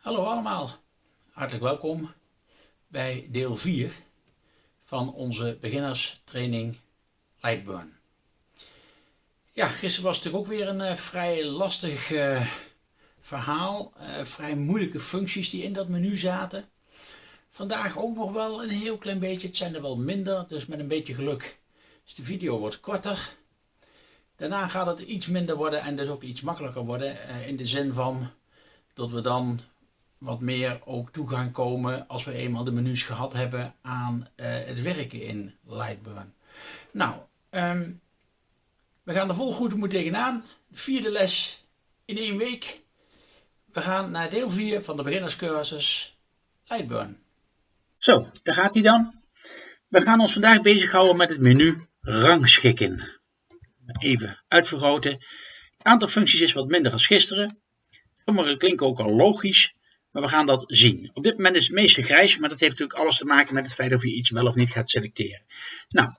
Hallo allemaal, hartelijk welkom bij deel 4 van onze beginnerstraining Lightburn. Ja, gisteren was het ook weer een uh, vrij lastig uh, verhaal, uh, vrij moeilijke functies die in dat menu zaten. Vandaag ook nog wel een heel klein beetje, het zijn er wel minder, dus met een beetje geluk is de video wordt korter. Daarna gaat het iets minder worden en dus ook iets makkelijker worden in de zin van dat we dan wat meer ook toe gaan komen als we eenmaal de menus gehad hebben aan uh, het werken in Lightburn. Nou, um, we gaan er vol goed moet tegenaan. Vierde les in één week. We gaan naar deel 4 van de beginnerscursus Lightburn. Zo, daar gaat hij dan. We gaan ons vandaag bezighouden met het menu rangschikken. Even uitvergroten. Het aantal functies is wat minder als gisteren. Sommige klinken ook al logisch. Maar we gaan dat zien. Op dit moment is het meeste grijs, maar dat heeft natuurlijk alles te maken met het feit of je iets wel of niet gaat selecteren. Nou,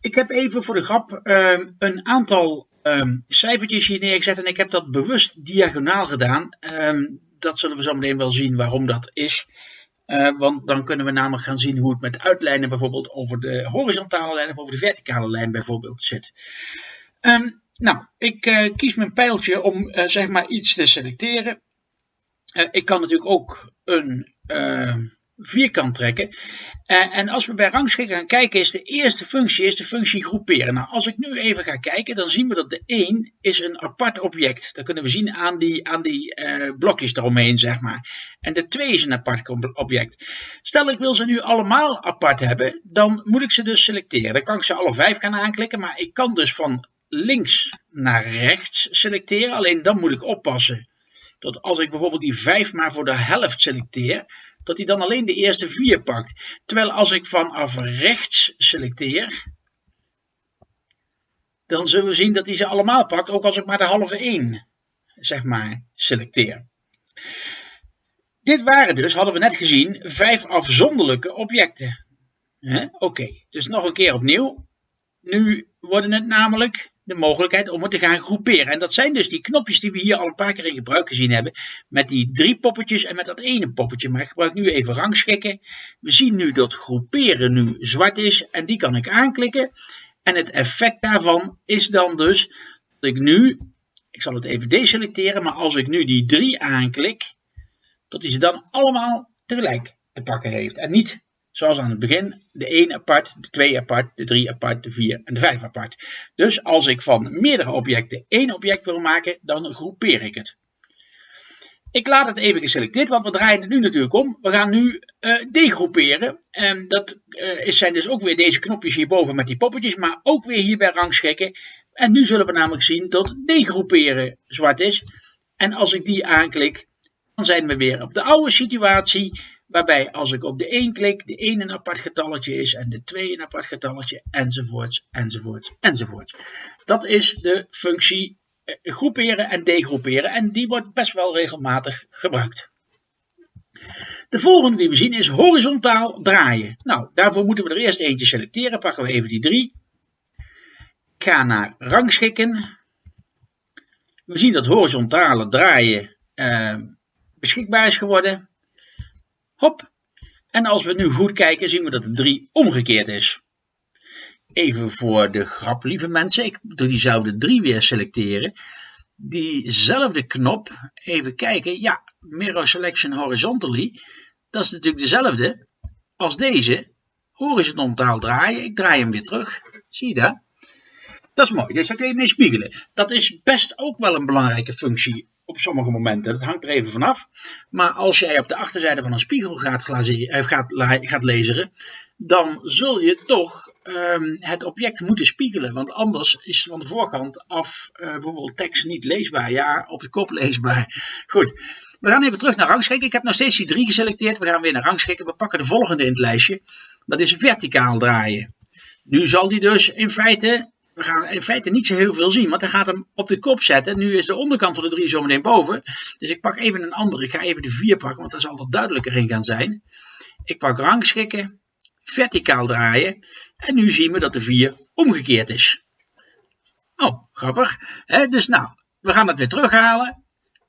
ik heb even voor de grap um, een aantal um, cijfertjes hier neergezet en ik heb dat bewust diagonaal gedaan. Um, dat zullen we zo meteen wel zien waarom dat is. Uh, want dan kunnen we namelijk gaan zien hoe het met uitlijnen bijvoorbeeld over de horizontale lijn of over de verticale lijn bijvoorbeeld zit. nou, ik uh, kies mijn pijltje om uh, zeg maar iets te selecteren. Uh, ik kan natuurlijk ook een uh, vierkant trekken. Uh, en als we bij rangschikken gaan kijken, is de eerste functie is de functie groeperen. Nou, als ik nu even ga kijken, dan zien we dat de 1 is een apart object. Dat kunnen we zien aan die, aan die blokjes eromheen, zeg maar. En de 2 is een apart object. Stel ik wil ze nu allemaal apart hebben, dan moet ik ze dus selecteren. Dan kan ik ze alle vijf gaan aanklikken, maar ik kan dus van links naar rechts selecteren. Alleen dan moet ik oppassen dat als ik bijvoorbeeld die 5 maar voor de helft selecteer, dat hij dan alleen de eerste 4 pakt. Terwijl als ik vanaf rechts selecteer, dan zullen we zien dat hij ze allemaal pakt, ook als ik maar de halve 1 zeg maar selecteer. Dit waren dus, hadden we net gezien, vijf afzonderlijke objecten. Oké, dus nog een keer opnieuw. Nu worden het namelijk de mogelijkheid om het te gaan groeperen. En dat zijn dus die knopjes die we hier al een paar keer in gebruik gezien hebben. Met die drie poppetjes en met dat ene poppetje. Maar ik gebruik nu even rangschikken. We zien nu dat groeperen nu zwart is. En die kan ik aanklikken. En het effect daarvan is dan dus dat ik nu, ik zal het even deselecteren. Maar als ik nu die drie aanklik, dat hij ze dan allemaal tegelijk te pakken heeft. En niet zoals aan het begin, de 1 apart, de 2 apart, de 3 apart, de 4 en de 5 apart. Dus als ik van meerdere objecten één object wil maken, dan groepeer ik het. Ik laat het even geselecteerd, want we draaien het nu natuurlijk om. We gaan nu uh, degroeperen. En dat uh, zijn dus ook weer deze knopjes hierboven met die poppetjes, maar ook weer hier bij rangschikken. En nu zullen we namelijk zien dat degroeperen zwart is. En als ik die aanklik, dan zijn we weer op de oude situatie. Waarbij als ik op de 1 klik, de 1 een apart getalletje is en de 2 een apart getalletje, enzovoorts, enzovoorts, enzovoorts. Dat is de functie eh, groeperen en degroeperen en die wordt best wel regelmatig gebruikt. De volgende die we zien is horizontaal draaien. Nou, daarvoor moeten we er eerst eentje selecteren. Pakken we even die 3. Ik ga naar rangschikken. We zien dat horizontale draaien eh, beschikbaar is geworden. Hop. En als we nu goed kijken, zien we dat de 3 omgekeerd is. Even voor de grap, lieve mensen. Ik doe diezelfde 3 weer selecteren. Diezelfde knop, even kijken. Ja, Mirror Selection Horizontally. Dat is natuurlijk dezelfde als deze. Horizontaal draaien. Ik draai hem weer terug. Zie je dat? Dat is mooi, dus daar kun je mee spiegelen. Dat is best ook wel een belangrijke functie op sommige momenten. Dat hangt er even vanaf. Maar als jij op de achterzijde van een spiegel gaat, eh, gaat, gaat lezen, dan zul je toch um, het object moeten spiegelen. Want anders is van de voorkant af uh, bijvoorbeeld tekst niet leesbaar. Ja, op de kop leesbaar. Goed. We gaan even terug naar rangschikken. Ik heb nog steeds die drie geselecteerd. We gaan weer naar rangschikken. We pakken de volgende in het lijstje. Dat is verticaal draaien. Nu zal die dus in feite we gaan in feite niet zo heel veel zien, want hij gaat hem op de kop zetten. Nu is de onderkant van de 3 zo meteen boven. Dus ik pak even een andere. Ik ga even de 4 pakken, want daar zal er duidelijker in gaan zijn. Ik pak rangschikken, verticaal draaien. En nu zien we dat de 4 omgekeerd is. Oh, grappig. dus nou, we gaan het weer terughalen.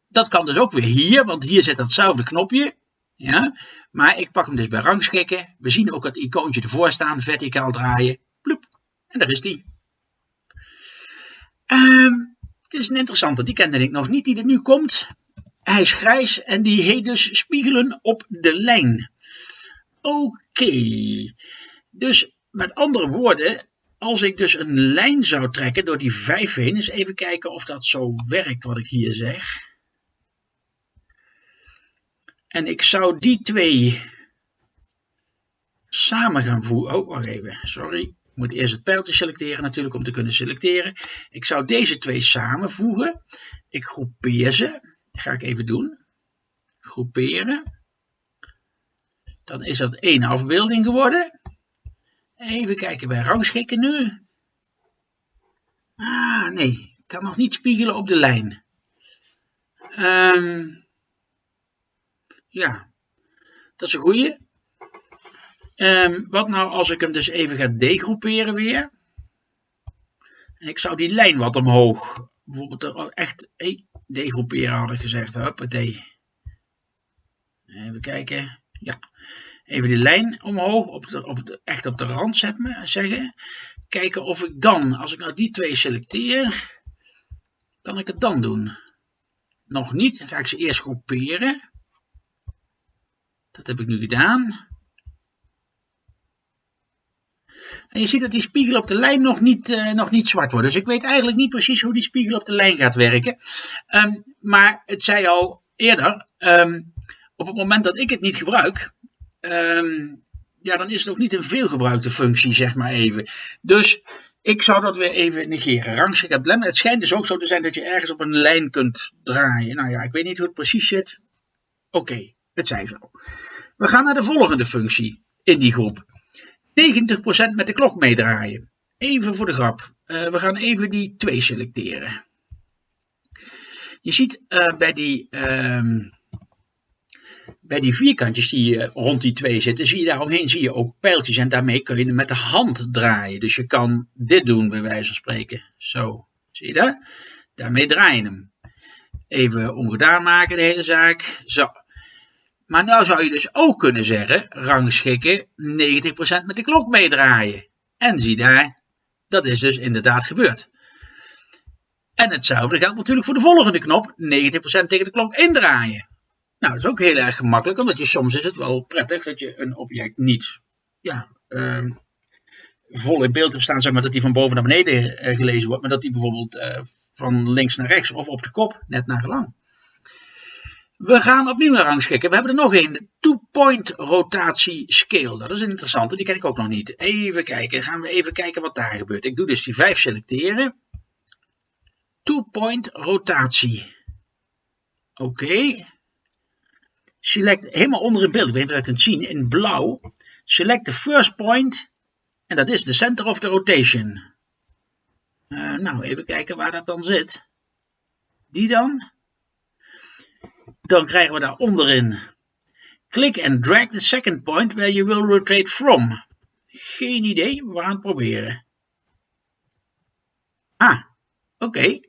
dat kan dus ook weer hier, want hier zit datzelfde knopje. Ja, maar ik pak hem dus bij rangschikken. We zien ook het icoontje ervoor staan, verticaal draaien. Bloep, en daar is die. Um, het is een interessante, die kende ik nog niet, die er nu komt. Hij is grijs en die heet dus spiegelen op de lijn. Oké, dus met andere woorden, als ik dus een lijn zou trekken door die vijf heen, eens even kijken of dat zo werkt wat ik hier zeg. En ik zou die twee samen gaan voegen. Oh, wacht even, sorry. Moet eerst het pijltje selecteren natuurlijk om te kunnen selecteren. Ik zou deze twee samenvoegen. Ik groepeer ze. Ga ik even doen. Groeperen. Dan is dat één afbeelding geworden. Even kijken bij rangschikken nu. Ah, nee. Ik kan nog niet spiegelen op de lijn. Um, ja, dat is een goeie. Um, wat nou als ik hem dus even ga degroeperen weer? Ik zou die lijn wat omhoog, bijvoorbeeld echt degroeperen had ik gezegd. Huppatee. Even kijken. Ja, even die lijn omhoog, op op echt op de rand zetten, zeggen. Kijken of ik dan, als ik nou die twee selecteer, kan ik het dan doen. Nog niet, dan ga ik ze eerst groeperen. Dat heb ik nu gedaan. En je ziet dat die spiegel op de lijn nog niet, uh, nog niet zwart wordt. Dus ik weet eigenlijk niet precies hoe die spiegel op de lijn gaat werken. Um, maar het zei al eerder, um, op het moment dat ik het niet gebruik, um, ja, dan is het ook niet een veelgebruikte functie, zeg maar even. Dus ik zou dat weer even negeren. Rangschikt het schijnt dus ook zo te zijn dat je ergens op een lijn kunt draaien. Nou ja, ik weet niet hoe het precies zit. Oké. Het zij zo. We gaan naar de volgende functie in die groep. 90% met de klok meedraaien. Even voor de grap. Uh, we gaan even die 2 selecteren. Je ziet uh, bij, die, uh, bij die vierkantjes die uh, rond die 2 zitten, zie je daaromheen zie je ook pijltjes. En daarmee kun je met de hand draaien. Dus je kan dit doen bij wijze van spreken. Zo, zie je dat? Daarmee draai je hem. Even ongedaan maken de hele zaak. Zo. Maar nou zou je dus ook kunnen zeggen, rangschikken 90% met de klok meedraaien. En zie daar, dat is dus inderdaad gebeurd. En hetzelfde geldt natuurlijk voor de volgende knop, 90% tegen de klok indraaien. Nou, dat is ook heel erg gemakkelijk, omdat je soms is het wel prettig dat je een object niet ja, uh, vol in beeld hebt staan, zeg maar dat die van boven naar beneden uh, gelezen wordt, maar dat die bijvoorbeeld uh, van links naar rechts of op de kop, net naar gelang. We gaan opnieuw naar rangschikken. We hebben er nog een. Two-point rotatie scale. Dat is een interessante. Die ken ik ook nog niet. Even kijken. Gaan we even kijken wat daar gebeurt. Ik doe dus die 5 selecteren. Two-point rotatie. Oké. Select helemaal onder in beeld. Ik weet niet of je dat kunt zien. In blauw. Select the first point. En dat is de center of the rotation. Uh, nou, even kijken waar dat dan zit. Die dan dan krijgen we daar onderin click and drag the second point where you will rotate from. Geen idee, we gaan het proberen. Ah, oké.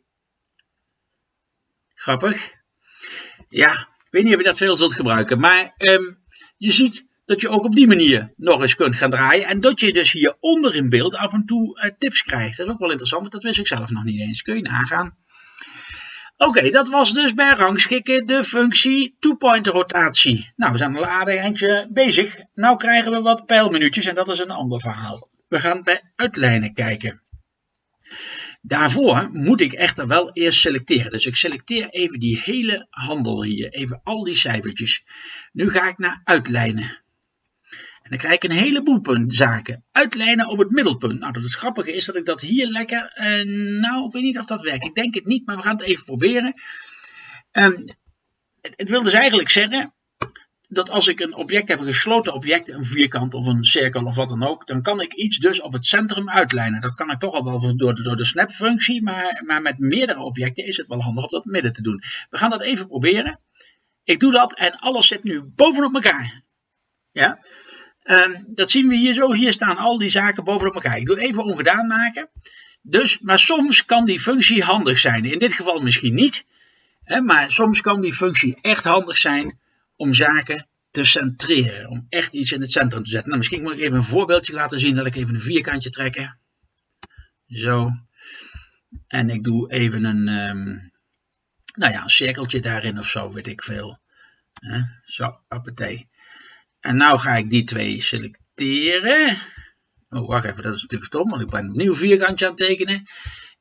Grappig. Ja, ik weet niet of je dat veel zult gebruiken, maar um, je ziet dat je ook op die manier nog eens kunt gaan draaien. En dat je dus hier onder in beeld af en toe uh, tips krijgt. Dat is ook wel interessant, want dat wist ik zelf nog niet eens. Kun je nagaan. Oké, dat was dus bij rangschikken de functie two-point rotatie. Nou, we zijn al aardig eindje bezig. Nou krijgen we wat pijlminuutjes en dat is een ander verhaal. We gaan bij uitlijnen kijken. Daarvoor moet ik echter wel eerst selecteren. Dus ik selecteer even die hele handel hier. Even al die cijfertjes. Nu ga ik naar uitlijnen. En dan krijg ik een heleboel zaken. Uitlijnen op het middelpunt. Nou, dat het grappige is dat ik dat hier lekker... Uh, nou, ik weet niet of dat werkt. Ik denk het niet, maar we gaan het even proberen. Um, het, het wil dus eigenlijk zeggen dat als ik een object heb, een gesloten object, een vierkant of een cirkel of wat dan ook, dan kan ik iets dus op het centrum uitlijnen. Dat kan ik toch al wel door de, door de snap-functie, maar, maar met meerdere objecten is het wel handig om dat midden te doen. We gaan dat even proberen. Ik doe dat en alles zit nu bovenop elkaar. Ja. Um, dat zien we hier zo. Hier staan al die zaken bovenop elkaar. Ik doe even ongedaan maken. Dus, maar soms kan die functie handig zijn. In dit geval misschien niet. maar soms kan die functie echt handig zijn om zaken te centreren. Om echt iets in het centrum te zetten. Nou, misschien moet ik even een voorbeeldje laten zien. Dat ik even een vierkantje trekken. Zo. En ik doe even een, um, nou ja, een cirkeltje daarin of zo, weet ik veel. zo, appetee. En nou ga ik die twee selecteren. Oh, wacht even, dat is natuurlijk stom, want ik ben een nieuw vierkantje aan het tekenen.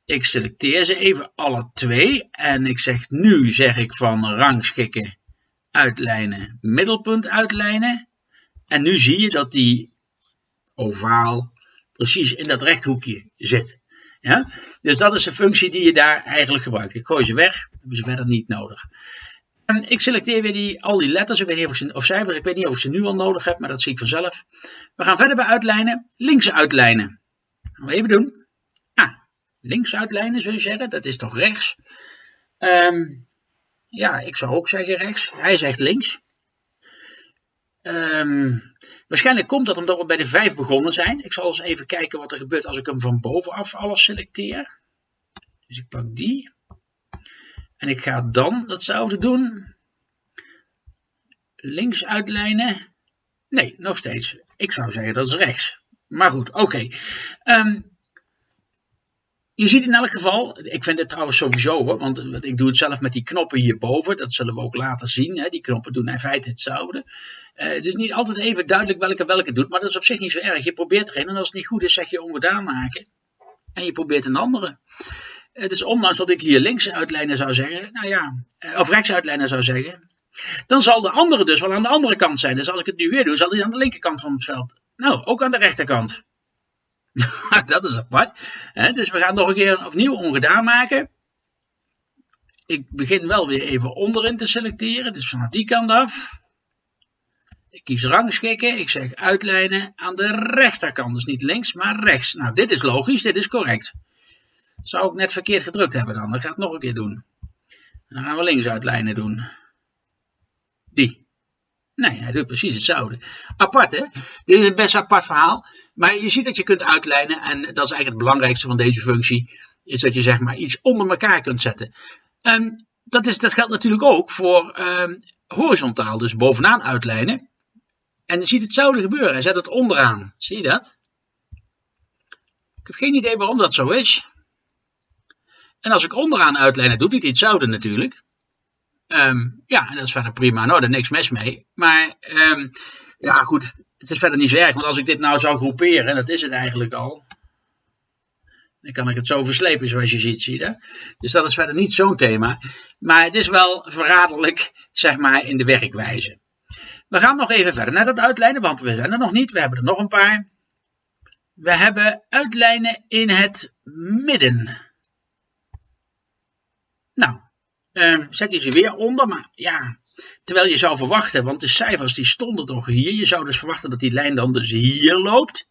Ik selecteer ze even alle twee. En ik zeg nu, zeg ik van rangschikken, uitlijnen, middelpunt uitlijnen. En nu zie je dat die ovaal precies in dat rechthoekje zit. Ja? Dus dat is de functie die je daar eigenlijk gebruikt. Ik gooi ze weg, hebben ze verder niet nodig. En ik selecteer weer die, al die letters, ik weet niet of, ze, of cijfers, ik weet niet of ik ze nu al nodig heb, maar dat zie ik vanzelf. We gaan verder bij uitlijnen, links uitlijnen. Gaan we even doen. Ah, links uitlijnen zul je zeggen, dat is toch rechts? Um, ja, ik zou ook zeggen rechts. Hij zegt links. Um, waarschijnlijk komt dat omdat we bij de 5 begonnen zijn. Ik zal eens even kijken wat er gebeurt als ik hem van bovenaf alles selecteer. Dus ik pak die. En ik ga dan datzelfde doen. Links uitlijnen. Nee, nog steeds. Ik zou zeggen dat is rechts. Maar goed, oké. Ehm, je ziet in elk geval, ik vind het trouwens sowieso hoor, want ik doe het zelf met die knoppen hierboven, dat zullen we ook later zien. Hè? Die knoppen doen in feite hetzelfde. Uh, het is niet altijd even duidelijk welke welke doet, maar dat is op zich niet zo erg. Je probeert er een en als het niet goed is zeg je ongedaan maken. En je probeert een andere. Het is ondanks dat ik hier links uitlijnen zou zeggen, nou ja, eh, of rechts uitlijnen zou zeggen, dan zal de andere dus wel aan de andere kant zijn. Dus als ik het nu weer doe, zal hij aan de linkerkant van het veld. Nou, ook aan de rechterkant. dat is apart. dus we gaan nog een keer opnieuw ongedaan maken. Ik begin wel weer even onderin te selecteren, dus vanaf die kant af. Ik kies rangschikken, ik zeg uitlijnen aan de rechterkant, dus niet links, maar rechts. Nou, dit is logisch, dit is correct. Zou ik net verkeerd gedrukt hebben dan, dan ga ik het nog een keer doen. Dan gaan we links uitlijnen doen. Die. Nee, hij doet precies hetzelfde. Apart hè? Dit is een best apart verhaal. Maar je ziet dat je kunt uitlijnen en dat is eigenlijk het belangrijkste van deze functie. Is dat je zeg maar iets onder elkaar kunt zetten. En dat, is, dat geldt natuurlijk ook voor um, horizontaal, dus bovenaan uitlijnen. En je ziet hetzelfde gebeuren. Hij zet het onderaan. Zie je dat? Ik heb geen idee waarom dat zo is. En als ik onderaan uitlijnen, doet hij hetzelfde natuurlijk. Um, ja, en dat is verder prima. Nou, er niks mis mee. Maar um, ja, goed. Het is verder niet zo erg. Want als ik dit nou zou groeperen, en dat is het eigenlijk al. Dan kan ik het zo verslepen zoals je ziet, zie je. Dus dat is verder niet zo'n thema. Maar het is wel verraderlijk, zeg maar, in de werkwijze. We gaan nog even verder naar dat uitlijnen, want we zijn er nog niet. We hebben er nog een paar. We hebben uitlijnen in het midden. Nou, uh, zet je ze weer onder, maar ja, terwijl je zou verwachten, want de cijfers die stonden toch hier, je zou dus verwachten dat die lijn dan dus hier loopt.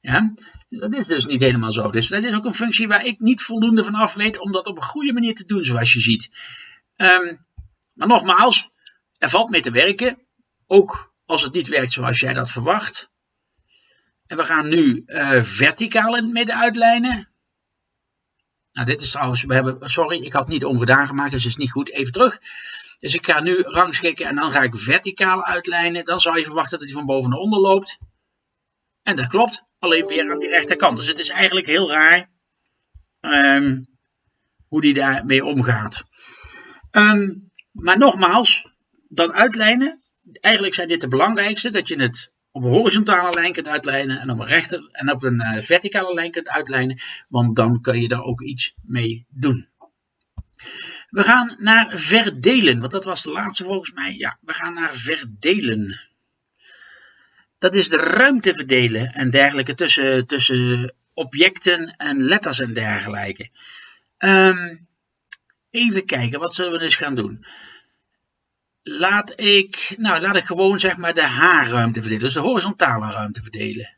Ja, dat is dus niet helemaal zo. Dus dat is ook een functie waar ik niet voldoende van af weet om dat op een goede manier te doen, zoals je ziet. Um, maar nogmaals, er valt mee te werken, ook als het niet werkt zoals jij dat verwacht. En we gaan nu uh, verticaal in het midden uitlijnen. Nou, dit is trouwens, we hebben, sorry, ik had niet ongedaan gemaakt, dus is niet goed. Even terug. Dus ik ga nu rangschikken en dan ga ik verticaal uitlijnen. Dan zou je verwachten dat hij van boven naar onder loopt. En dat klopt, alleen weer aan die rechterkant. Dus het is eigenlijk heel raar um, hoe die daarmee omgaat. Um, maar nogmaals, dat uitlijnen, eigenlijk zijn dit de belangrijkste. Dat je het op een horizontale lijn kunt uitlijnen en op een, rechter, en op een uh, verticale lijn kunt uitlijnen, want dan kun je daar ook iets mee doen. We gaan naar verdelen, want dat was de laatste volgens mij. Ja, we gaan naar verdelen. Dat is de ruimte verdelen en dergelijke tussen, tussen objecten en letters en dergelijke. Um, even kijken, wat zullen we dus gaan doen? Laat ik, nou, laat ik gewoon zeg maar de H-ruimte verdelen, dus de horizontale ruimte verdelen.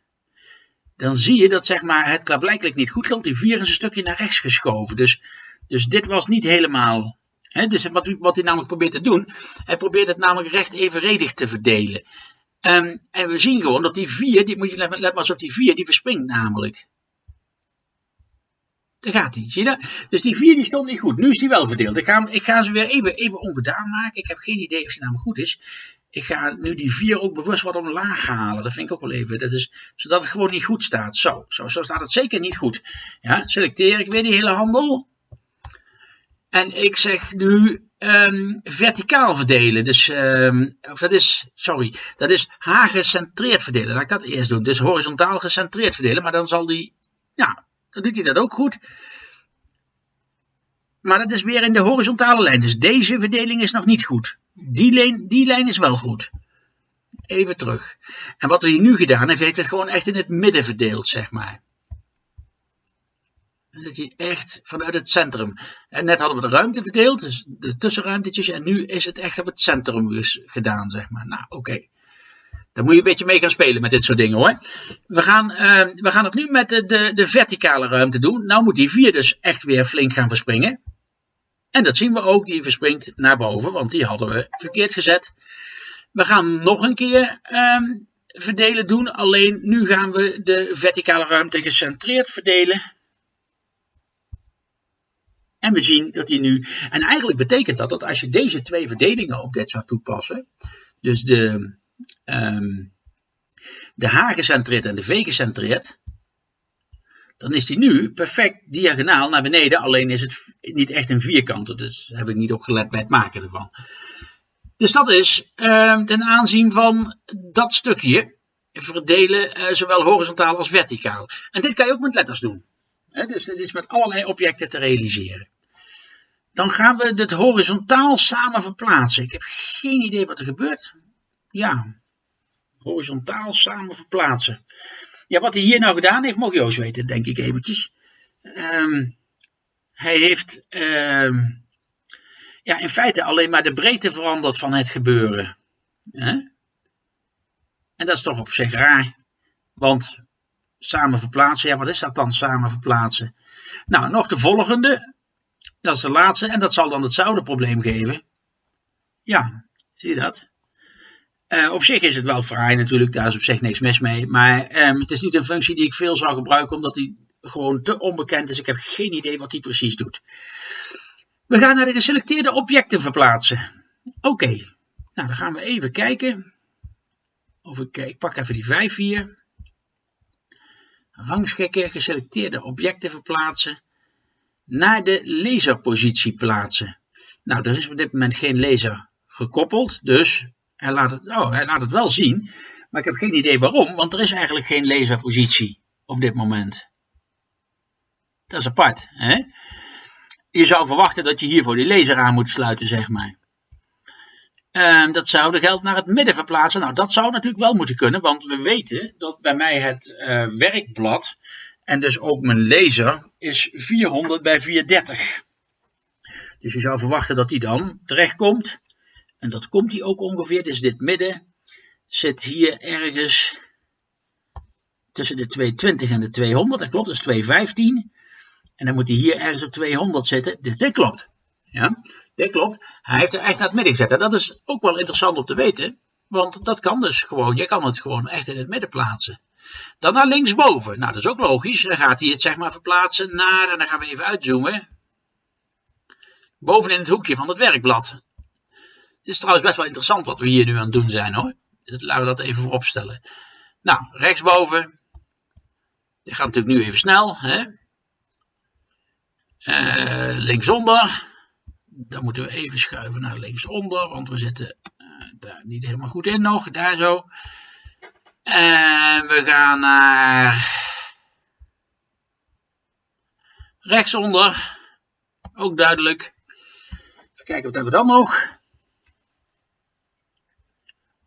Dan zie je dat zeg maar, het klaarblijkelijk niet goed komt. Die 4 is een stukje naar rechts geschoven. Dus, dus dit was niet helemaal. Hè, dus wat, wat hij namelijk probeert te doen, hij probeert het namelijk recht evenredig te verdelen. Um, en we zien gewoon dat die 4, die moet je let maar eens op die 4, die verspringt namelijk. Daar gaat hij, zie je dat? Dus die 4 die stond niet goed. Nu is die wel verdeeld. Ik ga, ik ga ze weer even, even ongedaan maken. Ik heb geen idee of die namelijk goed is. Ik ga nu die 4 ook bewust wat omlaag halen. Dat vind ik ook wel even. Dat is, zodat het gewoon niet goed staat. Zo, zo, zo staat het zeker niet goed. Ja, selecteer ik weer die hele handel. En ik zeg nu um, verticaal verdelen. Dus, um, of dat is, sorry, dat is H-gecentreerd verdelen. Laat ik dat eerst doen. Dus horizontaal gecentreerd verdelen. Maar dan zal die, ja, dan doet hij dat ook goed. Maar dat is weer in de horizontale lijn. Dus deze verdeling is nog niet goed. Die lijn, die lijn is wel goed. Even terug. En wat hij nu gedaan heeft, heeft het gewoon echt in het midden verdeeld, zeg maar. Dat je echt vanuit het centrum. En net hadden we de ruimte verdeeld, dus de tussenruimtetjes. En nu is het echt op het centrum gedaan, zeg maar. Nou, oké. Daar moet je een beetje mee gaan spelen met dit soort dingen hoor. We gaan, uh, we gaan het nu met de, de, de, verticale ruimte doen. Nou moet die 4 dus echt weer flink gaan verspringen. En dat zien we ook, die verspringt naar boven, want die hadden we verkeerd gezet. We gaan nog een keer um, verdelen doen, alleen nu gaan we de verticale ruimte gecentreerd verdelen. En we zien dat hij nu. En eigenlijk betekent dat dat als je deze twee verdelingen op dit zou toepassen. Dus de, um, de H gecentreerd en de V gecentreerd. Dan is die nu perfect diagonaal naar beneden. Alleen is het niet echt een vierkant. Dus heb ik niet op gelet bij het maken ervan. Dus dat is uh, ten aanzien van dat stukje verdelen, uh, zowel horizontaal als verticaal. En dit kan je ook met letters doen. Dus dit is met allerlei objecten te realiseren. Dan gaan we het horizontaal samen verplaatsen. Ik heb geen idee wat er gebeurt. Ja, horizontaal samen verplaatsen. Ja, wat hij hier nou gedaan heeft, mogen Joost weten, denk ik eventjes. Um, hij heeft um, ja, in feite alleen maar de breedte veranderd van het gebeuren. En dat is toch op zich raar. Want samen verplaatsen, ja, wat is dat dan, samen verplaatsen? Nou, nog de volgende. Dat is de laatste en dat zal dan hetzelfde probleem geven. Ja, zie je dat? Uh, op zich is het wel fraai natuurlijk, daar is op zich niks mis mee. Maar um, het is niet een functie die ik veel zou gebruiken, omdat die gewoon te onbekend is. Ik heb geen idee wat die precies doet. We gaan naar de geselecteerde objecten verplaatsen. Oké, nou dan gaan we even kijken. Of ik, ik pak even die 5 hier. Rangschikken, geselecteerde objecten verplaatsen naar de laserpositie plaatsen. Nou, er is op dit moment geen laser gekoppeld, dus hij laat het, oh, laat het wel zien. Maar ik heb geen idee waarom, want er is eigenlijk geen laserpositie op dit moment. Dat is apart. Hè? Je zou verwachten dat je hiervoor die laser aan moet sluiten, zeg maar. Uh, dat zou de geld naar het midden verplaatsen. Nou, dat zou natuurlijk wel moeten kunnen, want we weten dat bij mij het uh, werkblad en dus ook mijn laser is 400 bij 430. Dus je zou verwachten dat die dan terechtkomt. En dat komt hij ook ongeveer. Dus dit midden zit hier ergens tussen de 220 en de 200. Dat klopt, dat is 215. En dan moet hij hier ergens op 200 zitten. Dus dit klopt. Ja, dit klopt. Hij heeft er echt naar het midden gezet. En dat is ook wel interessant om te weten. Want dat kan dus gewoon. Je kan het gewoon echt in het midden plaatsen. Dan naar linksboven. Nou, dat is ook logisch. Dan gaat hij het zeg maar verplaatsen naar, en dan gaan we even uitzoomen. Bovenin het hoekje van het werkblad. Het is trouwens best wel interessant wat we hier nu aan het doen zijn hoor. Laten we dat even voorop stellen. Nou, rechtsboven. Dit gaat natuurlijk nu even snel. Hè? Uh, linksonder. Dan moeten we even schuiven naar linksonder, want we zitten uh, daar niet helemaal goed in nog. Daar zo. En we gaan naar rechtsonder. Ook duidelijk. Even kijken, wat hebben we dan nog?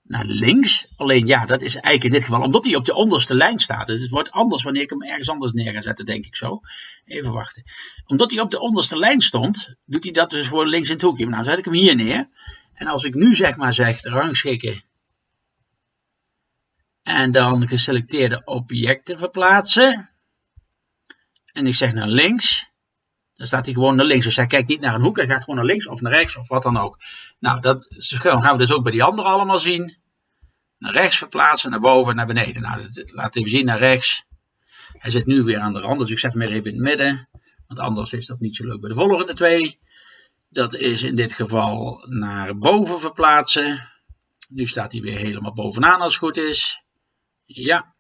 Naar links. Alleen ja, dat is eigenlijk in dit geval, omdat hij op de onderste lijn staat. Dus het wordt anders wanneer ik hem ergens anders neer ga zetten, denk ik zo. Even wachten. Omdat hij op de onderste lijn stond, doet hij dat dus voor links in het hoekje. Nou, zet ik hem hier neer. En als ik nu zeg maar zeg, rangschikken en dan geselecteerde objecten verplaatsen. En ik zeg naar links. Dan staat hij gewoon naar links. Dus hij kijkt niet naar een hoek, hij gaat gewoon naar links of naar rechts of wat dan ook. Nou, dat gaan we dus ook bij die andere allemaal zien. Naar rechts verplaatsen, naar boven, naar beneden. Nou, dat, laat zien naar rechts. Hij zit nu weer aan de rand, dus ik zet hem even in het midden. Want anders is dat niet zo leuk bij de volgende twee. Dat is in dit geval naar boven verplaatsen. Nu staat hij weer helemaal bovenaan als het goed is. Ja.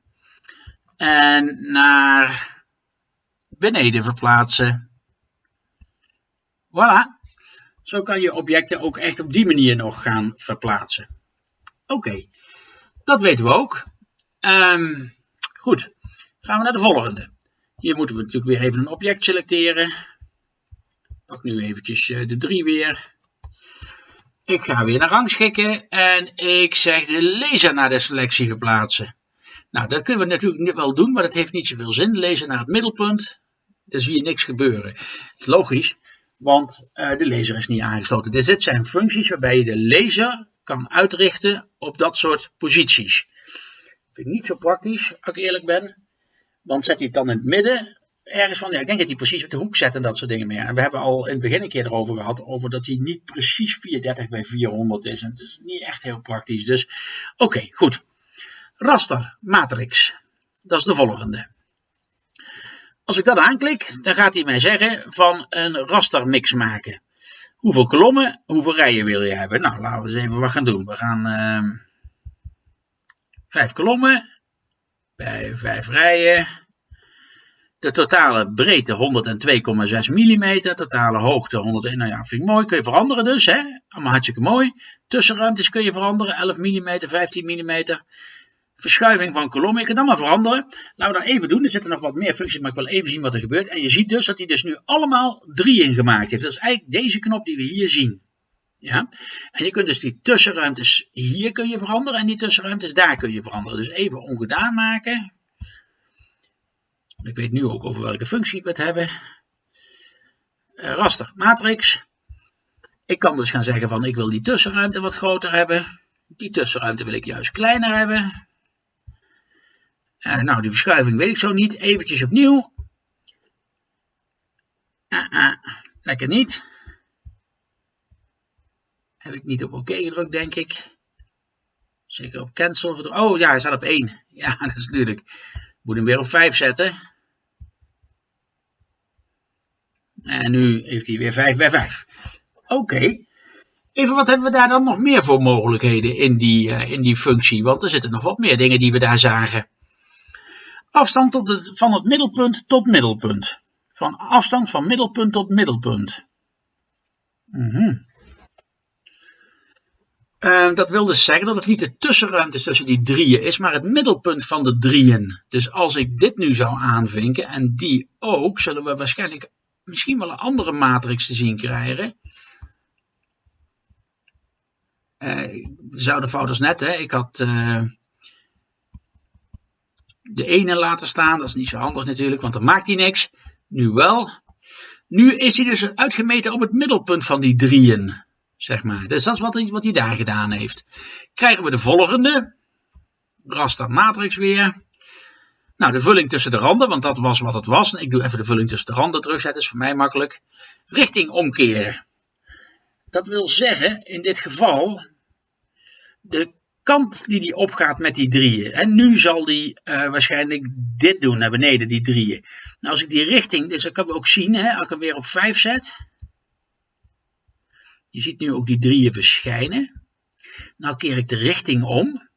En naar beneden verplaatsen. Voilà. Zo kan je objecten ook echt op die manier nog gaan verplaatsen. Oké, dat weten we ook. Um, goed, gaan we naar de volgende. Hier moeten we natuurlijk weer even een object selecteren. Pak nu eventjes eh, de 3 weer. Ik ga weer naar rangschikken en ik zeg de laser naar de selectie verplaatsen. Nou, dat kunnen we natuurlijk wel doen, maar dat heeft niet zoveel zin. Laser naar het middelpunt, dan zie je niks gebeuren. Logisch, want uh, de laser is niet aangesloten. Dus dit zijn functies waarbij je de laser kan uitrichten op dat soort posities. Vind ik niet zo praktisch, als ik eerlijk ben. Want zet hij het dan in het midden, ergens van, ja, ik denk dat hij precies op de hoek zet en dat soort dingen meer. En we hebben al in het begin een keer erover gehad, over dat hij niet precies 430 bij 400 is. En het is niet echt heel praktisch. Dus, oké, goed. Raster, matrix. Dat is de volgende. Als ik dat aanklik, dan gaat hij mij zeggen van een rastermix maken. Hoeveel kolommen, hoeveel rijen wil je hebben? Nou, laten we eens even wat gaan doen. We gaan uh, vijf kolommen bij vijf rijen. De totale breedte 102,6 mm, totale hoogte 101, nou ja, vind ik mooi, kun je veranderen dus, hè? allemaal hartstikke mooi. Tussenruimtes kun je veranderen, 11 mm, 15 mm. Verschuiving van kolommen, je kunt allemaal veranderen. Laten we dat even doen, er zitten nog wat meer functies, maar ik wil even zien wat er gebeurt. En je ziet dus dat hij dus nu allemaal drie in gemaakt heeft. Dat is eigenlijk deze knop die we hier zien. Ja? En je kunt dus die tussenruimtes hier kun je veranderen en die tussenruimtes daar kun je veranderen. Dus even ongedaan maken. Ik weet nu ook over welke functie ik het hebben. Uh, raster, matrix. Ik kan dus gaan zeggen van ik wil die tussenruimte wat groter hebben. Die tussenruimte wil ik juist kleiner hebben. Uh, nou, die verschuiving weet ik zo niet. Eventjes opnieuw. Uh, lekker niet. Heb ik niet op oké gedrukt, denk ik. Zeker op cancel. Oh ja, hij staat op 1. Ja, dat is natuurlijk. Moet hem weer op 5 zetten. En nu heeft hij weer 5 bij 5. Oké. Even wat hebben we daar dan nog meer voor mogelijkheden in die, in die functie? Want er zitten nog wat meer dingen die we daar zagen. Afstand tot van het middelpunt tot middelpunt. Van afstand van middelpunt tot middelpunt. Mm uh, dat wil dus zeggen dat het niet de tussenruimte tussen die drieën is, maar het middelpunt van de drieën. Dus als ik dit nu zou aanvinken en die ook, zullen we waarschijnlijk misschien wel een andere matrix te zien krijgen. Uh, zouden fouters net, hè? ik had uh, de ene laten staan, dat is niet zo handig natuurlijk, want dan maakt hij niks. Nu wel. Nu is hij dus uitgemeten op het middelpunt van die drieën zeg maar. Dus dat is wat hij, daar gedaan heeft. Krijgen we de volgende. Raster matrix weer. Nou, de vulling tussen de randen, want dat was wat het was. Ik doe even de vulling tussen de randen terugzetten, is voor mij makkelijk. Richting omkeren. Dat wil zeggen, in dit geval, de kant die die opgaat met die drieën. En nu zal die uh, waarschijnlijk dit doen naar beneden, die drieën. Nou, als ik die richting, dus dat kan we ook zien, hè, als ik hem weer op 5 zet. Je ziet nu ook die drieën verschijnen. Nou keer ik de richting om.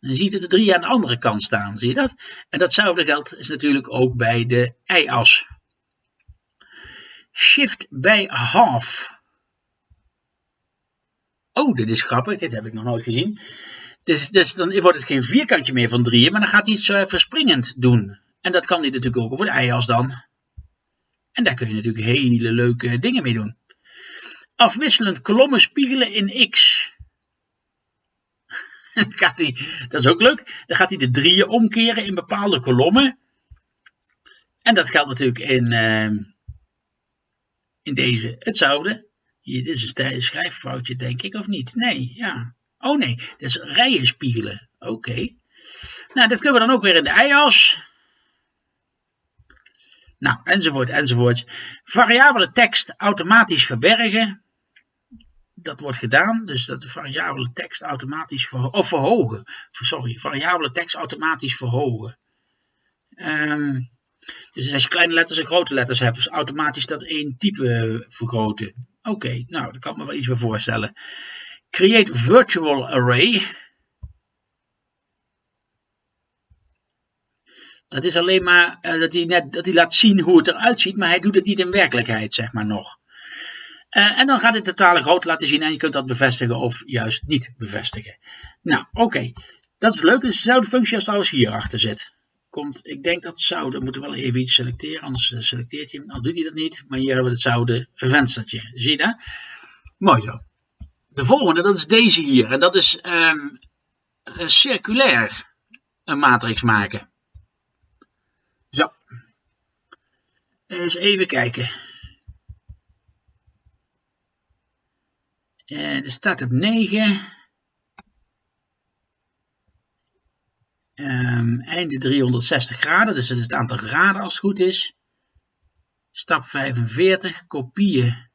Dan ziet het de drie aan de andere kant staan. Zie je dat? En datzelfde geldt is natuurlijk ook bij de y-as. Shift bij half. Oh, dit is grappig. Dit heb ik nog nooit gezien. Dus, dus dan wordt het geen vierkantje meer van drieën, maar dan gaat hij iets uh, verspringend doen. En dat kan hij natuurlijk ook over de y-as dan. En daar kun je natuurlijk hele leuke dingen mee doen afwisselend kolommen spiegelen in x. gaat hij, dat is ook leuk. Dan gaat hij de drieën omkeren in bepaalde kolommen. En dat geldt natuurlijk in, uh, in deze hetzelfde. Dit is een schrijffoutje, denk ik, of niet? Nee, ja. Oh nee, dat is rijen spiegelen. Oké. Nou, dat kunnen we dan ook weer in de i-as. Nou, enzovoort, enzovoort. Variabele tekst automatisch verbergen dat wordt gedaan, dus dat de variabele tekst automatisch verhogen, of verhogen, sorry, variabele tekst automatisch verhogen. Um, Dus als je kleine letters en grote letters hebt, is automatisch dat één type vergroten. Oké, nou, daar kan ik me wel iets voorstellen. Create virtual array. Dat is alleen maar uh, dat, hij net, dat hij laat zien hoe het eruit ziet, maar hij doet het niet in werkelijkheid, zeg maar nog. Uh, en dan gaat het totale groot laten zien en je kunt dat bevestigen of juist niet bevestigen. Nou, oké. Dat is leuk. Dus dezelfde functie als trouwens hierachter zit. Komt, ik denk dat zouden, moeten we wel even iets selecteren, anders uh, selecteert hij hem. Nou doet hij dat niet, maar hier hebben we het zouden venstertje. Zie je dat? Mooi zo. De volgende, dat is deze hier. En dat is um, een circulair een matrix maken. Zo. Even kijken. Uh, de start op 9. Einde 360 graden, dus dat is het aantal graden als het goed is. Stap 45, kopieën.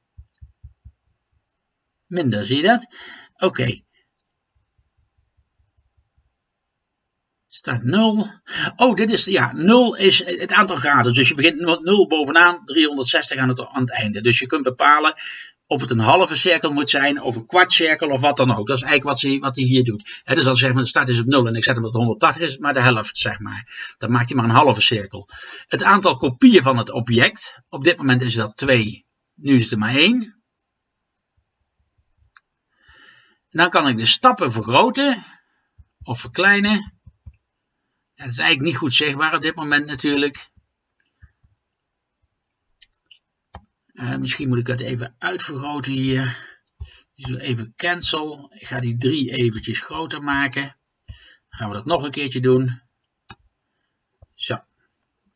Minder, zie je dat? Oké. Okay. Staat 0. Oh, dit is, ja, 0 is het aantal graden. Dus je begint met 0 bovenaan, 360 aan het, aan het einde. Dus je kunt bepalen of het een halve cirkel moet zijn, of een kwartcirkel, of wat dan ook. Dat is eigenlijk wat hij, wat hier doet. He, dus als zeg maar, de start is op 0 en ik zet hem op 180, is maar de helft, zeg maar. Dan maakt hij maar een halve cirkel. Het aantal kopieën van het object, op dit moment is dat 2, nu is het er maar 1. Dan kan ik de stappen vergroten, of verkleinen. Dat is eigenlijk niet goed zichtbaar op dit moment natuurlijk. Uh, misschien moet ik het even uitvergroten hier. Dus even cancel. Ik ga die 3 eventjes groter maken. Gaan we dat nog een keertje doen. Zo.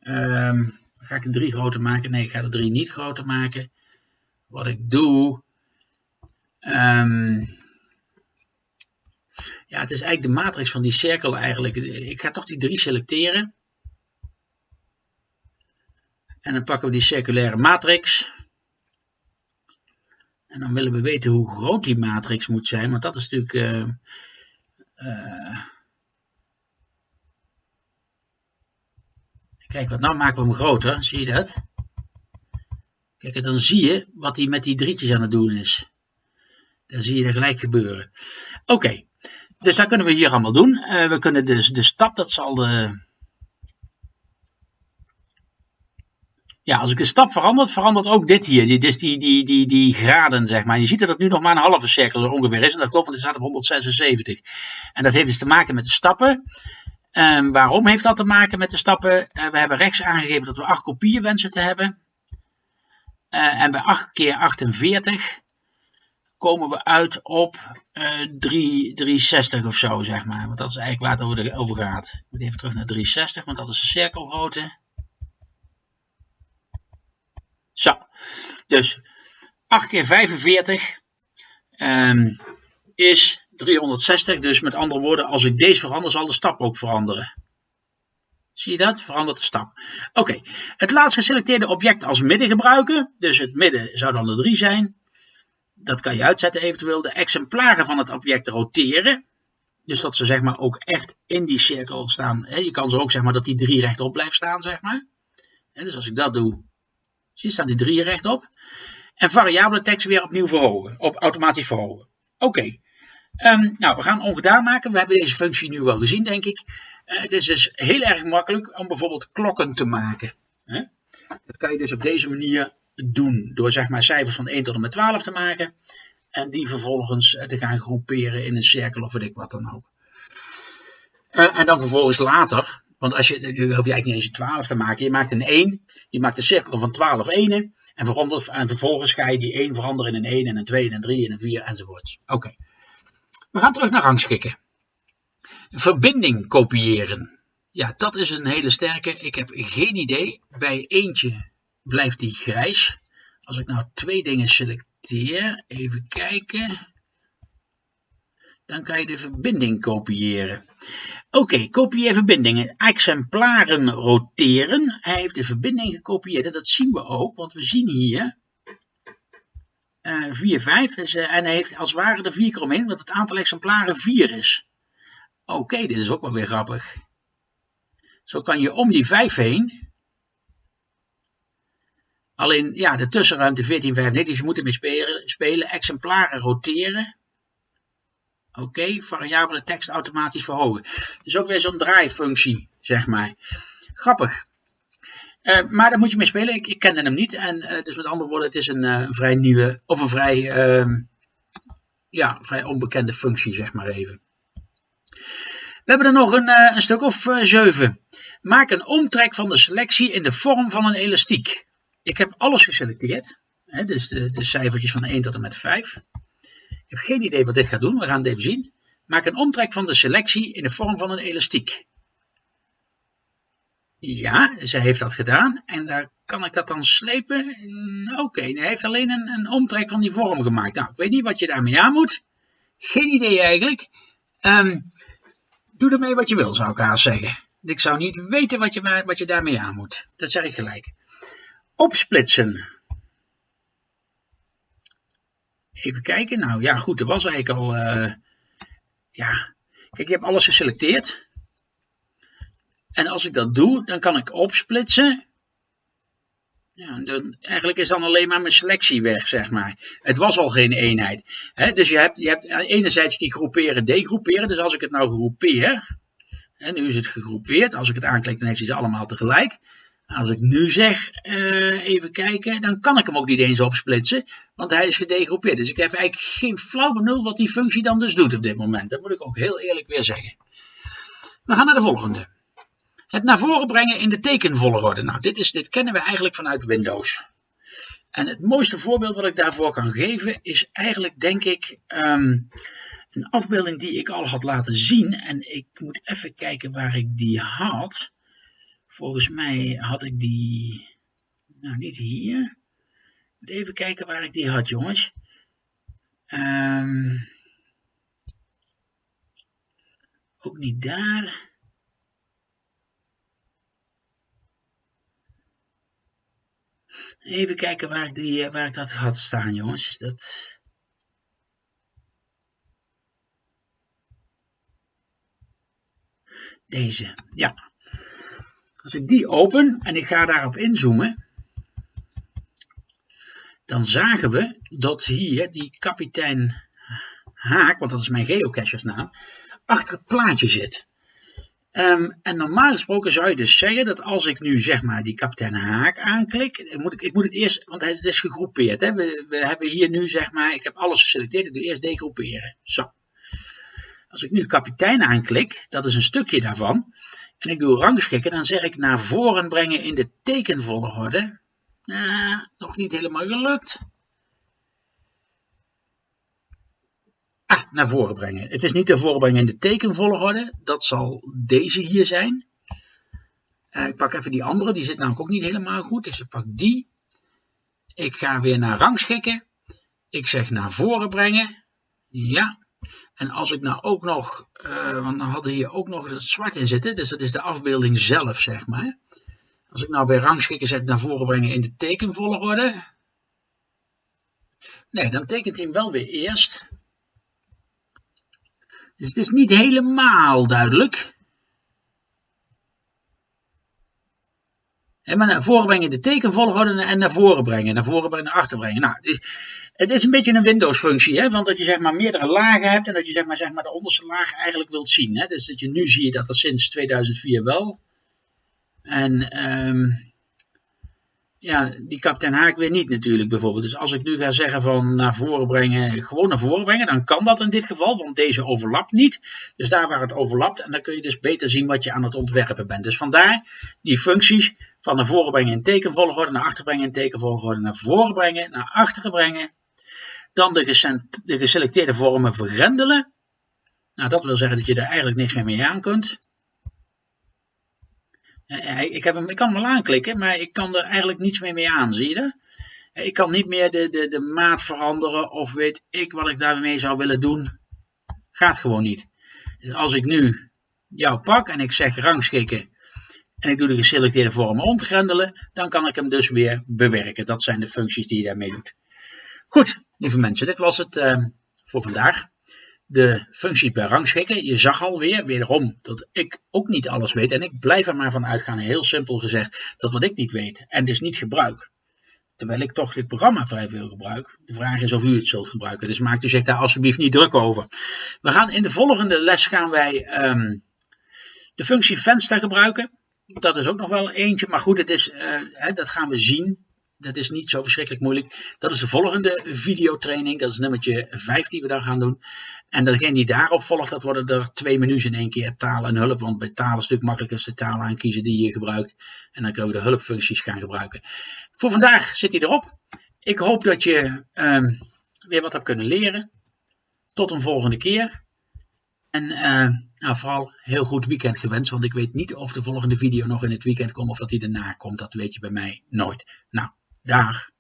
Um, ga ik de 3 groter maken? Nee, ik ga de 3 niet groter maken. Wat ik doe. Um, ja, het is eigenlijk de matrix van die cirkel eigenlijk. Ik ga toch die 3 selecteren. En dan pakken we die circulaire matrix. En dan willen we weten hoe groot die matrix moet zijn, want dat is natuurlijk... Uh, uh, kijk, wat nou maken we hem groter, zie je dat? Kijk, dan zie je wat hij met die drietjes aan het doen is. Dan zie je er gelijk gebeuren. Oké, dus dat kunnen we hier allemaal doen. Uh, we kunnen dus de stap, dat zal de Ja, als ik de stap verander, verandert ook dit hier. Die, dus die, die, die, die graden, zeg maar. Je ziet dat het nu nog maar een halve cirkel ongeveer is. En dat klopt, want het staat op 176. En dat heeft dus te maken met de stappen. Um, waarom heeft dat te maken met de stappen? Uh, we hebben rechts aangegeven dat we 8 kopieën wensen te hebben. Uh, en bij 8 keer 48 komen we uit op uh, 3, 360 of zo, zeg maar. Want dat is eigenlijk waar het over gaat. Ik moet even terug naar 360, want dat is de cirkelgrootte. Zo, dus 8 keer 45 um, is 360. Dus met andere woorden, als ik deze verander, zal de stap ook veranderen. Zie je dat? Verandert de stap. Oké, het laatst geselecteerde object als midden gebruiken. Dus het midden zou dan de 3 zijn. Dat kan je uitzetten eventueel. De exemplaren van het object roteren. Dus dat ze zeg maar ook echt in die cirkel staan. Je kan ze ook zeg maar dat die 3 rechtop blijft staan zeg maar. Dus als ik dat doe, Je, staan die drieën rechtop. En variabele tekst weer opnieuw verhogen, op automatisch verhogen. Oké. Um, nou, we gaan ongedaan maken. We hebben deze functie nu wel gezien, denk ik. Uh, het is dus heel erg makkelijk om bijvoorbeeld klokken te maken. Hè? Dat kan je dus op deze manier doen. Door zeg maar cijfers van 1 tot en met 12 te maken. En die vervolgens te gaan groeperen in een cirkel of weet ik wat dan ook. Uh, en dan vervolgens later want als je, je hoef je eigenlijk niet eens een 12 te maken. Je maakt een 1, je maakt een cirkel van 12 enen. En, en vervolgens ga je die 1 veranderen in een 1 en een 2 en een 3 en een 4 enzovoort. Oké. We gaan terug naar rangschikken. Verbinding kopiëren. Ja, dat is een hele sterke. Ik heb geen idee. Bij eentje blijft die grijs. Als ik nou twee dingen selecteer, even kijken dan kan je de verbinding kopiëren. Oké, kopieer verbindingen. Exemplaren roteren. Hij heeft de verbinding gekopieerd en dat zien we ook, want we zien hier uh, 4, 5. Dus, uh, en hij heeft als het ware de 4 keer omheen, want het aantal exemplaren 4 is. Oké, dit is ook wel weer grappig. Zo kan je om die 5 heen Alleen, ja, de tussenruimte 1495, je moet ermee spelen, spelen exemplaren roteren. Oké, variabele tekst automatisch verhogen. Dus ook weer zo'n draaifunctie, zeg maar. Grappig. Uh, maar daar moet je mee spelen. Ik, ik kende hem niet. En uh, dus met andere woorden, het is een uh, vrij nieuwe, of een vrij, ehm, ja, vrij onbekende functie, zeg maar even. We hebben er nog een, een stuk of zeven. Maak een omtrek van de selectie in de vorm van een elastiek. Ik heb alles geselecteerd. Hè, dus de, de cijfertjes van 1 tot en met 5. Ik heb geen idee wat dit gaat doen. We gaan het even zien. Maak een omtrek van de selectie in de vorm van een elastiek. Ja, zij heeft dat gedaan. En daar kan ik dat dan slepen? Oké, okay, hij heeft alleen een, een, omtrek van die vorm gemaakt. Nou, ik weet niet wat je daarmee aan moet. Geen idee eigenlijk. Um, doe ermee wat je wil, zou ik haast zeggen. Ik zou niet weten wat je, wat je daarmee aan moet. Dat zeg ik gelijk. Opsplitsen. Even kijken. Nou ja, goed, er was eigenlijk al. Uh, ja, kijk, je hebt alles geselecteerd. En als ik dat doe, dan kan ik opsplitsen. Ja, dan, eigenlijk is dan alleen maar mijn selectie weg, zeg maar. Het was al geen eenheid. He, dus je hebt, je hebt enerzijds die groeperen, degroeperen. Dus als ik het nou groepeer, en nu is het gegroepeerd. Als ik het aanklik, dan heeft hij ze allemaal tegelijk. Als ik nu zeg, uh, even kijken, dan kan ik hem ook niet eens opsplitsen, want hij is gedegroepeerd. Dus ik heb eigenlijk geen flauw benul wat die functie dan dus doet op dit moment. Dat moet ik ook heel eerlijk weer zeggen. We gaan naar de volgende. Het naar voren brengen in de tekenvolgorde. Nou, dit, is, dit kennen we eigenlijk vanuit Windows. En het mooiste voorbeeld wat ik daarvoor kan geven is eigenlijk, denk ik, um, een afbeelding die ik al had laten zien. En ik moet even kijken waar ik die had. Volgens mij had ik die, nou niet hier. Even kijken waar ik die had jongens. Um, ook niet daar. Even kijken waar ik, die, waar ik dat had staan jongens. Dat... Deze, ja. Als ik die open en ik ga daarop inzoomen, dan zagen we dat hier die kapitein Haak, want dat is mijn geocachersnaam, achter het plaatje zit. Um, en normaal gesproken zou je dus zeggen dat als ik nu zeg maar die kapitein Haak aanklik, moet ik, ik moet het eerst, want het is gegroepeerd. Hè? We, we hebben hier nu zeg maar, ik heb alles geselecteerd, ik doe eerst degroeperen. Zo. Als ik nu kapitein aanklik, dat is een stukje daarvan, en ik doe rangschikken, dan zeg ik naar voren brengen in de tekenvolgorde. Uh, nog niet helemaal gelukt. Ah, naar voren brengen. Het is niet naar voren brengen in de tekenvolgorde. Dat zal deze hier zijn. Uh, ik pak even die andere, die zit namelijk ook niet helemaal goed. Dus ik pak die. Ik ga weer naar rangschikken. Ik zeg naar voren brengen. Ja, en als ik nou ook nog, uh, want dan hadden hier ook nog het zwart in zitten, dus dat is de afbeelding zelf, zeg maar. Als ik nou bij rangschikken zet naar voren brengen in de tekenvolgorde. Nee, dan tekent hij hem wel weer eerst. Dus het is niet helemaal duidelijk. Maar naar voren brengen de tekenvolgorde en naar voren brengen. Naar voren brengen, naar achter brengen. Nou, het is, het is een beetje een Windows functie. Hè, van dat je zeg maar meerdere lagen hebt. En dat je zeg maar, zeg maar de onderste laag eigenlijk wilt zien. Hè. Dus dat je nu zie je dat dat sinds 2004 wel. En um, ja, die kapitein Haak weer niet natuurlijk bijvoorbeeld. Dus als ik nu ga zeggen van naar voren brengen, gewoon naar voren brengen, dan kan dat in dit geval, want deze overlapt niet. Dus daar waar het overlapt, en dan kun je dus beter zien wat je aan het ontwerpen bent. Dus vandaar die functies van naar voren brengen in tekenvolgorde, naar achter brengen in tekenvolgorde, naar voren brengen, naar achteren brengen. Dan de, de geselecteerde vormen vergrendelen. Nou, dat wil zeggen dat je er eigenlijk niks meer mee aan kunt. Ik, heb hem, ik kan hem wel aanklikken, maar ik kan er eigenlijk niets meer mee aan, zie je dat? Ik kan niet meer de, de, de maat veranderen of weet ik wat ik daarmee zou willen doen. Gaat gewoon niet. Dus als ik nu jou pak en ik zeg rangschikken en ik doe de geselecteerde vormen ontgrendelen, dan kan ik hem dus weer bewerken. Dat zijn de functies die je daarmee doet. Goed, lieve mensen, dit was het voor vandaag de functies bij rangschikken. Je zag alweer, wederom, dat ik ook niet alles weet. En ik blijf er maar van uitgaan, heel simpel gezegd, dat wat ik niet weet en dus niet gebruik, terwijl ik toch dit programma vrij veel gebruik. De vraag is of u het zult gebruiken, dus maakt u zich daar alsjeblieft niet druk over. We gaan in de volgende les gaan wij um, de functie venster gebruiken. Dat is ook nog wel eentje, maar goed, het is, hè, dat gaan we zien. Dat is niet zo verschrikkelijk moeilijk. Dat is de volgende videotraining. Dat is nummertje 5 die we daar gaan doen. En degene die daarop volgt, dat worden er twee menus in één keer. Taal en hulp. Want bij taal is het natuurlijk makkelijker de taal aankiezen die je gebruikt. En dan kunnen we de hulpfuncties gaan gebruiken. Voor vandaag zit hij erop. Ik hoop dat je um, weer wat hebt kunnen leren. Tot een volgende keer. En uh, nou, vooral heel goed weekend gewenst. Want ik weet niet of de volgende video nog in het weekend komt of dat die daarna komt. Dat weet je bij mij nooit. Nou, Dag.